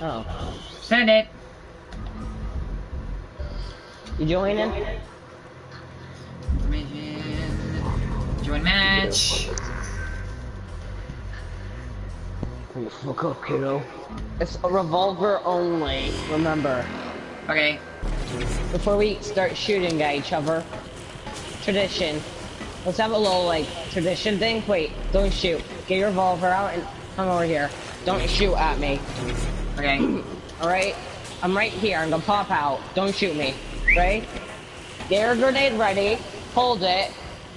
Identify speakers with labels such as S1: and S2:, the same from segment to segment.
S1: Oh.
S2: Send it.
S1: You joining?
S2: Join match.
S1: Look up, kiddo. It's a revolver only, remember.
S2: Okay.
S1: Before we start shooting at each other, tradition. Let's have a little, like, tradition thing. Wait, don't shoot. Get your revolver out and come over here. Don't shoot at me.
S2: Okay.
S1: Alright? I'm right here. I'm gonna pop out. Don't shoot me. Right? Get your grenade ready, hold it,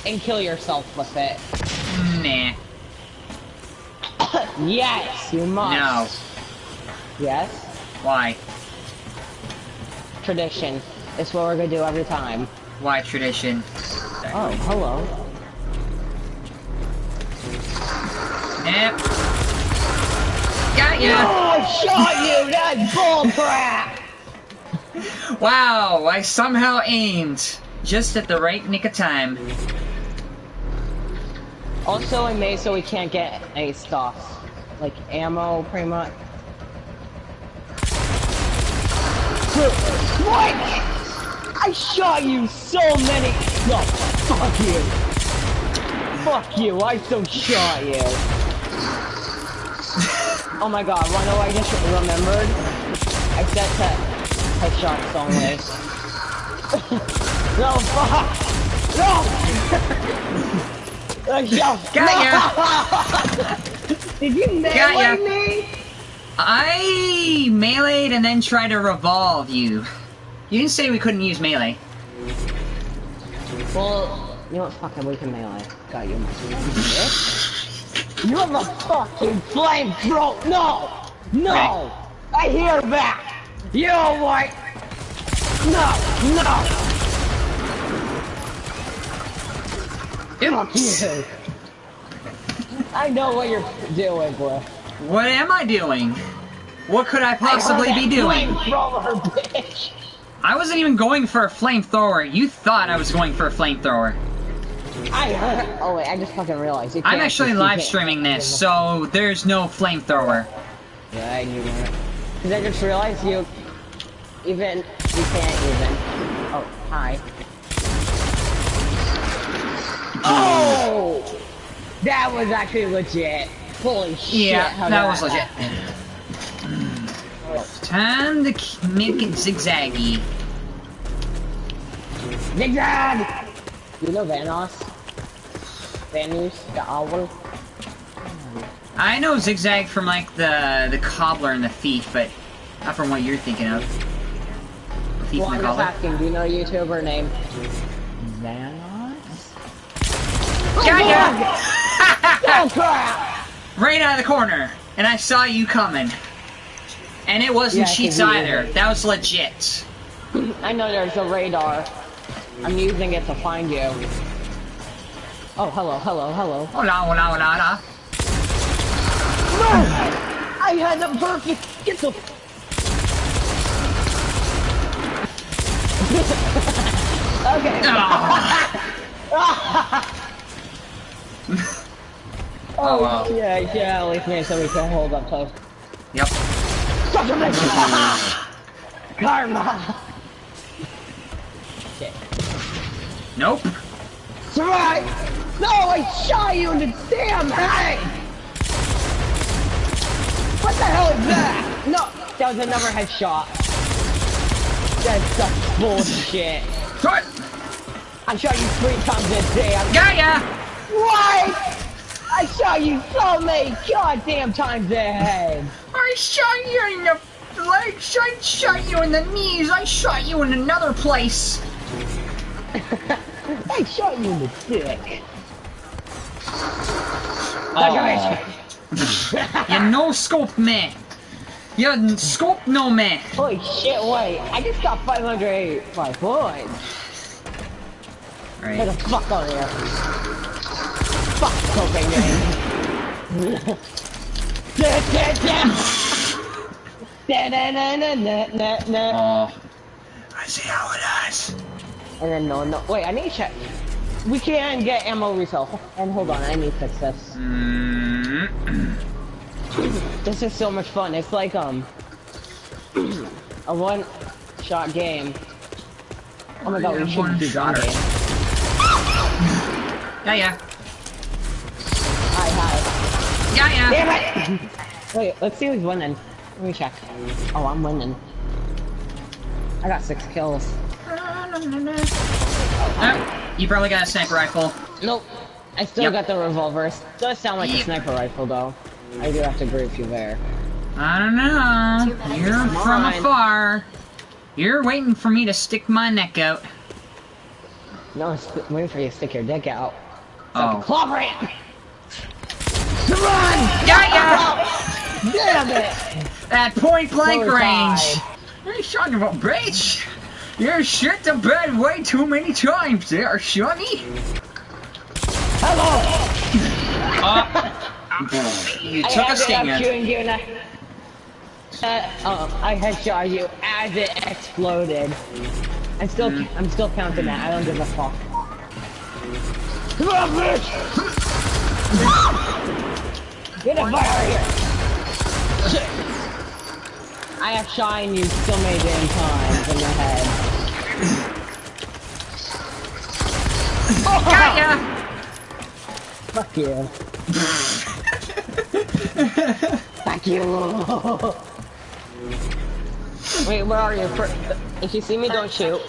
S1: and kill yourself with it.
S2: Nah.
S1: yes, you must.
S2: No.
S1: Yes?
S2: Why?
S1: Tradition. It's what we're gonna do every time.
S2: Why tradition?
S1: Oh, hello.
S2: Yep. Got ya!
S1: Oh, I shot you! That's bullcrap!
S2: Wow, I somehow aimed just at the right nick of time.
S1: Also, I made so we can't get any stuff. Like ammo, pretty much. What? I shot you so many. No, fuck you. Fuck you, I so shot you. oh my god, know what I just remembered? I set to headshots only. no, fuck! No! Uh, yeah.
S2: Got
S1: Did you melee me?
S2: I meleeed and then tried to revolve you. You didn't say we couldn't use melee.
S1: Well, you know what? Fuck it, we can melee. Got you, You have a fucking flamethrower! No! No! I hear that! You are what? No! No! Fuck you! I know what you're doing, bro.
S2: What am I doing? What could I possibly be doing?
S1: Flamethrower, bitch!
S2: I wasn't even going for a flamethrower. You thought I was going for a flamethrower.
S1: I heard. Oh wait, I just fucking realized. You
S2: I'm actually
S1: you
S2: live streaming this, so there's no flamethrower.
S1: Yeah, I knew that. Cause I just realized you even you can't even. Oh, hi. Oh, that was actually legit. Holy shit!
S2: Yeah, that was legit.
S1: happened. Mm.
S2: Time to make it zigzaggy.
S1: Zigzag. You know Vanoss? Vanoss, the owl.
S2: I know zigzag from like the the cobbler and the thief, but not from what you're thinking of. Thief
S1: Well,
S2: and the cobbler.
S1: asking. Do you know a YouTuber named? Oh,
S2: Got ya!
S1: Oh crap!
S2: right out of the corner, and I saw you coming. And it wasn't
S1: Yeah,
S2: cheats either. That was legit.
S1: I know there's a radar. I'm using it to find you. Oh, hello, hello, hello.
S2: Hola, hola, hola, hola.
S1: No! I had the perfect. Get the. okay.
S2: Ah.
S1: Oh,
S2: wow.
S1: yeah, yeah, at least me so we can hold up close.
S2: Yep.
S1: Such a bitch! Karma! Okay.
S2: Nope.
S1: Right! No, I shot you in the damn head! What the hell is that? No, that was another headshot. That's such bullshit.
S2: What?
S1: I shot you three times a day. I'm
S2: Got ya!
S1: What? I shot you so many goddamn times a head.
S2: I shot you in the legs. I shot you in the knees. I shot you in another place.
S1: I shot you in the dick.
S2: Oh. you no scope man. You n- scope no man.
S1: Holy shit, wait. I just got 585 points. Get
S2: Right.
S1: the fuck out of here. Fuck Copenhagen. Ah. Da, da, da. Da, da, da, da, da, da, da.
S2: Oh. I see how it is.
S1: And then no, no. Wait, I need to check. We can get ammo refill. And hold on, I need to fix this.
S2: Mm.
S1: This is so much fun. It's like um, a one shot game. Oh my god, we
S2: Yeah,
S1: should
S2: one
S1: do
S2: shotter. Yeah, yeah.
S1: Hi, hi.
S2: Yeah, yeah.
S1: Damn it! Wait, let's see who's winning. Let me check. Oh, I'm winning. I got six kills.
S2: Oh, you probably got a sniper rifle.
S1: Nope. I still
S2: Yep.
S1: got the revolver. It does sound like a sniper rifle, though. I do have to agree with you there.
S2: I don't know. You're from
S1: Mine.
S2: afar. You're waiting for me to stick my neck out.
S1: No, it's waiting for you to stick your dick out.
S2: Oh.
S1: Clobber it! Run!
S2: Got ya!
S1: Oh, damn it!
S2: At point blank range.
S1: eye.
S2: What are you talking about, bitch? You're shit the bed way too many times there, Shunny.
S1: Hello!
S2: Uh, you
S1: I
S2: took a
S1: ended up
S2: stinger.
S1: shooting you and I... Uh, um, I headshot you as it exploded. I'm still,
S2: Mm.
S1: I'm still counting that. I don't give a fuck. Come on, bitch! Get a fire here! Shit. I have shine you so many damn times in the head.
S2: Got ya!
S1: Fuck you. Fuck you. Wait, where are you? For, if you see me, don't shoot.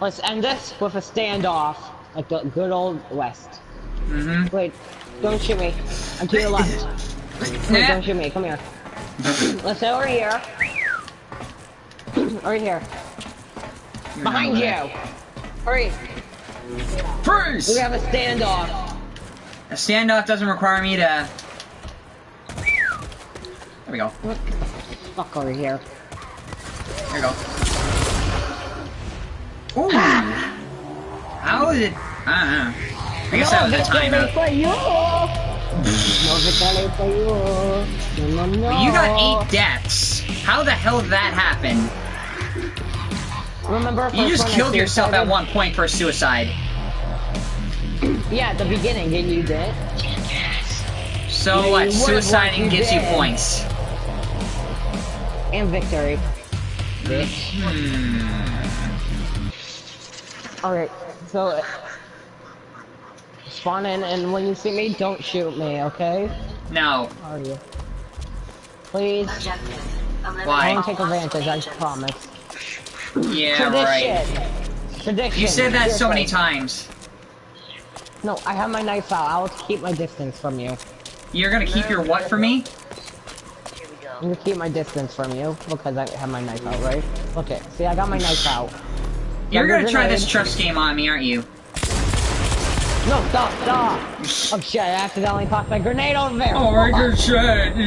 S1: Let's end this with a standoff, like the good old West.
S2: Mm-hmm.
S1: Wait, don't shoot me. I'm to your left. Wait, don't shoot me. Come here. Let's go over here. over here. Behind you. Hurry.
S2: Freeze!
S1: We have a standoff.
S2: A standoff doesn't require me to... There we go.
S1: Fuck over here.
S2: There we go. Ooh. How did... I don't know. I guess that was a timeout.
S1: for you. No victory for you. No, no, no.
S2: You got eight deaths. How the hell did that happen?
S1: Remember?
S2: You just killed yourself at one point for suicide.
S1: Yeah, at the beginning, and you did.
S2: So what?
S1: you would've
S2: Suiciding gives you points.
S1: And victory.
S2: Hmm.
S1: Alright, so... Spawn in, and when you see me, don't shoot me, okay?
S2: No.
S1: How are you? Please.
S2: Why?
S1: I won't take advantage, I promise.
S2: Yeah, right.
S1: Tradition. Tradition.
S2: You said that so many times.
S1: No, I have my knife out. I will keep my distance from you.
S2: You're gonna keep your what for me?
S1: I'm gonna keep my distance from you because I have my knife out, right? Okay, see, I got my knife out.
S2: You're gonna try this trust game on me, aren't you?
S1: No, stop, stop! Oh shit, I accidentally popped my grenade over there!
S2: Oh, I just said.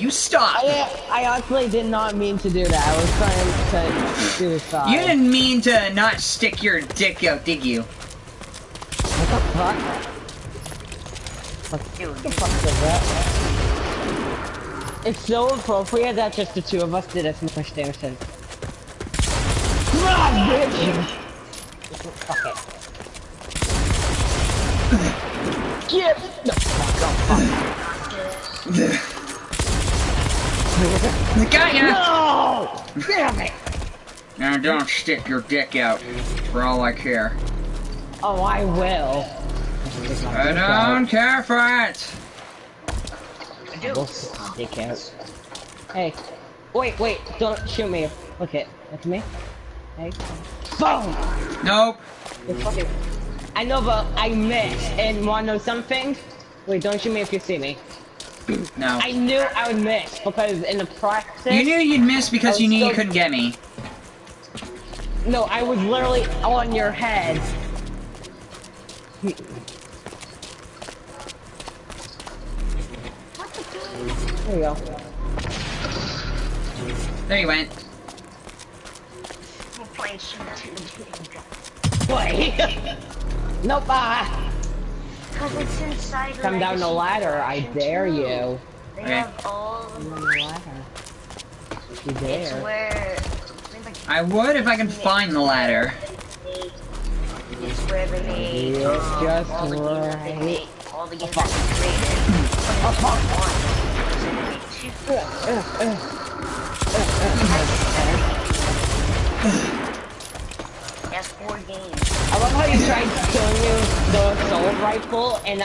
S2: You stop.
S1: I, I honestly did not mean to do that. I was trying to suicide.
S2: You didn't mean to not stick your dick out, did you?
S1: What the fuck? What the fuck is that? It's so appropriate that just the two of us did as much damage as... Come on, bitch! Fuck it. Get the fuck up, fuck.
S2: Got ya.
S1: No! Damn it!
S2: Now don't stick your dick out. For all I care.
S1: Oh, I will.
S2: I don't care for it.
S1: We'll stick out. Hey, wait, wait, don't shoot me. Look it, look at me. Hey, boom!
S2: Nope.
S1: You fucking- I know, but I missed. And wanna know something? Wait, don't shoot me if you see me.
S2: No.
S1: I knew I would miss because in the practice.
S2: You knew you'd miss because you knew you couldn't get me.
S1: No, I was literally on your head. There you go.
S2: There you went.
S1: Wait. nope. Ah.
S3: Because it's inside
S1: Come down the ladder. I dare you.
S3: They
S2: Okay.
S3: have all
S1: Come
S3: the
S1: the ladder. You
S3: It's where I like,
S2: I would if I can find the ladder.
S3: it's where they made
S1: It's
S3: um,
S1: just
S3: all the games that they
S1: right.
S3: made, all the games
S1: fuck.
S3: that they created.
S1: Oh, fuck.
S3: PS4 game.
S1: I love how you tried killing you the assault rifle, and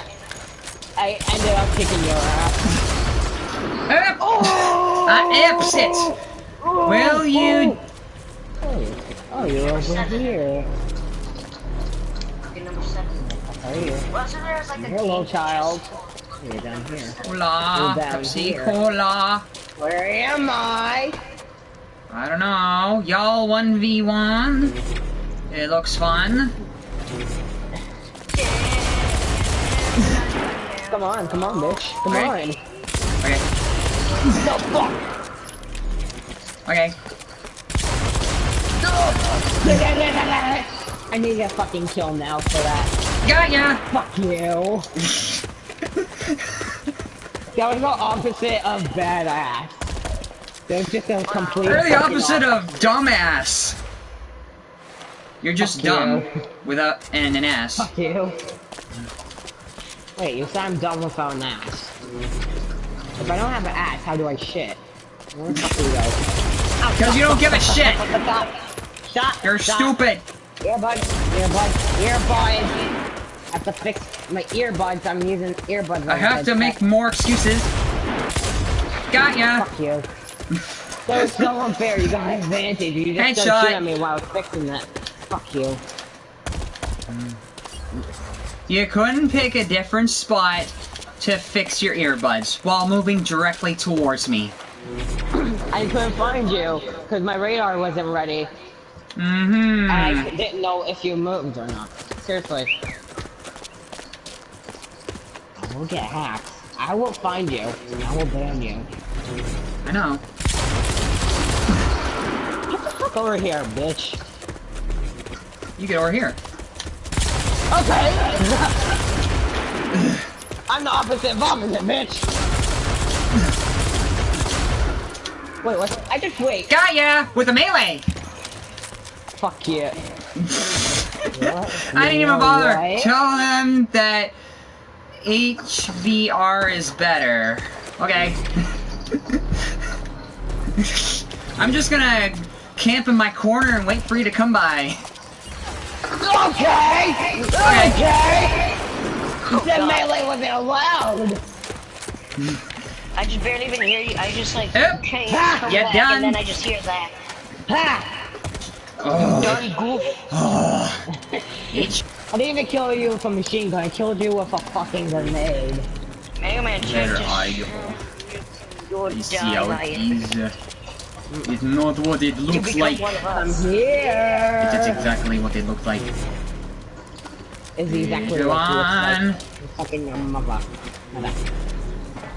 S1: I ended up kicking your ass.
S2: Erp!
S1: Oh!
S2: I erps it! Oh! Will you...
S1: Oh, oh you're over seven. here.
S3: Okay, number seven.
S1: How are you?
S3: Like
S1: Hello, child. You're down here. Hola, down
S2: Pepsi. Cola.
S1: Where am I?
S2: I don't know. Y'all 1v1? It looks fun.
S1: Come on, come on, bitch. Come
S2: Alright.
S1: on.
S2: Okay.
S1: The fuck?
S2: Okay.
S1: I need a fucking kill now for that.
S2: Got ya!
S1: Fuck you. that was the opposite of badass. That was just a complete.
S2: You're the opposite of dumbass. You're just
S1: Fuck
S2: dumb
S1: you.
S2: without and an ass.
S1: Fuck you. Wait, you said I'm dumb without an ass. If I don't have an ass, how do I shit? Where the fuck do we go?
S2: Because you don't give a shit.
S1: Stop!
S2: You're
S1: Stop.
S2: stupid.
S1: Earbuds, earbuds, earbuds. I have to fix my earbuds. I'm using earbuds.
S2: I have to make more excuses. Got ya.
S1: Fuck you. that was so unfair. You got an advantage. You just
S2: Headshot.
S1: don't shoot at me while I was fixing that. Fuck you.
S2: You couldn't pick a different spot to fix your earbuds while moving directly towards me.
S1: I couldn't find you because my radar wasn't ready.
S2: Mm-hmm.
S1: I didn't know if you moved or not. Seriously. I will get hacked. I will find you. I will ban you.
S2: I know.
S1: Get the fuck over here, bitch.
S2: You get over here.
S1: Okay. I'm the opposite of opposite, bitch. Wait, what? I just wait.
S2: Got ya! With a melee!
S1: Fuck you.
S2: I didn't even bother.
S1: Right?
S2: Tell them that HVR is better. Okay. I'm just gonna camp in my corner and wait for you to come by.
S1: Okay. Okay. Oh, you said melee wasn't allowed.
S3: I just barely even hear you. I just like,
S2: Yep.
S3: okay,
S1: Ha!
S3: come
S2: Get
S3: back,
S2: done.
S3: and then I just hear that.
S1: Ha!
S2: Oh.
S1: Dirty goof. Oh.
S2: H
S1: I didn't even kill you with a machine gun. I killed you with a fucking grenade.
S3: Mega Man
S2: Where
S3: just
S2: are you?
S3: You're
S2: You see how it
S3: dying.
S2: Is. It's not what it looks like.
S1: I'm here.
S2: It's exactly what it looks like.
S1: Is exactly
S2: Go
S1: what it looks like.
S2: on.
S1: Fucking your mother. Mother.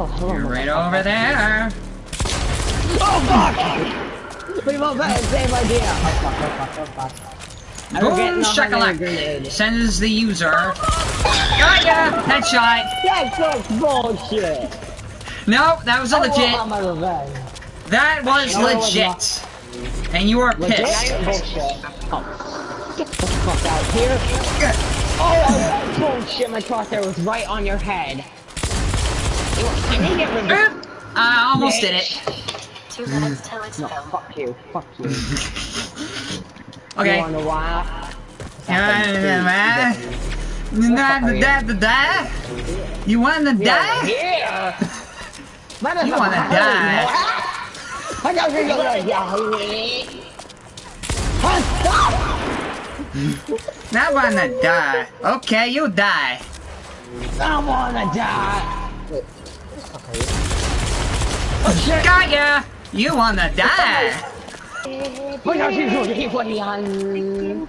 S1: Oh, hello,
S2: You're right over there.
S1: Oh fuck! Pretty well better, same idea. Oh fuck, oh fuck, oh fuck. Getting
S2: Boom
S1: off on a
S2: shakalak.
S1: grenade.
S2: Sends the user. Got ya! Headshot.
S1: That's so bullshit.
S2: No, that was a
S1: I want
S2: legit.
S1: My revenge.
S2: That was
S1: No, it was
S2: legit. And you are
S1: Legit?
S2: pissed.
S1: Oh. Get the fuck out here. Oh, that's bullshit. My crosshair was right on your head. I didn't get revenge.
S2: Oop. I almost did it.
S3: Two minutes till it's
S1: No,
S3: done.
S1: fuck you. Fuck you.
S2: Okay.
S1: You wanna why?
S2: You wanna die?
S1: Yeah.
S2: You wanna die?
S1: I got to go like
S2: Not wanna die. Okay, you die.
S1: I wanna die. Wait. Okay. Oh shit!
S2: Got ya! You wanna die.
S1: What are you doing? What are you?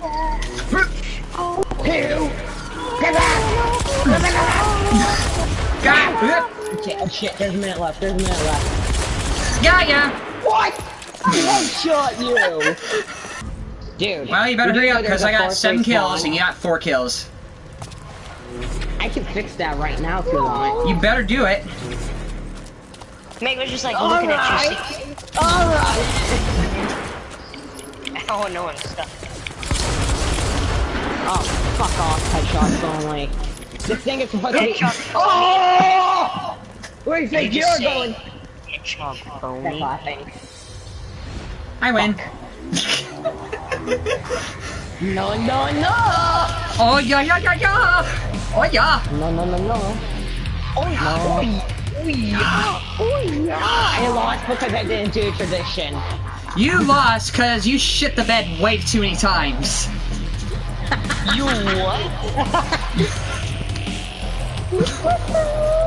S1: Two. Get back! Get back! Shit, oh shit, there's a minute left, there's a minute left.
S2: got ya!
S1: What? I one shot you! Dude.
S2: Well, you better
S1: did
S2: hurry up because I got seven kills
S1: one?
S2: and you got four kills.
S1: I can fix that right now if you want.
S2: You better do it.
S3: Meg was just like looking at you.
S1: Alright! Alright!
S3: see- Oh, no one's stuck.
S1: Oh, fuck off, headshots only. This thing is supposed to be- Oh! Where do you think
S3: you
S1: you're going?
S3: Hedgehog
S1: That's
S3: phony.
S2: I win.
S1: No, no, no!
S2: Oh yeah, yeah, yeah, yeah. Oh yeah.
S1: No, no, no, no.
S3: Oh, oh, oh, yeah.
S1: Oh, yeah! Oh, I lost because I didn't do tradition.
S2: You lost because you shit the bed way too many times.
S3: You what?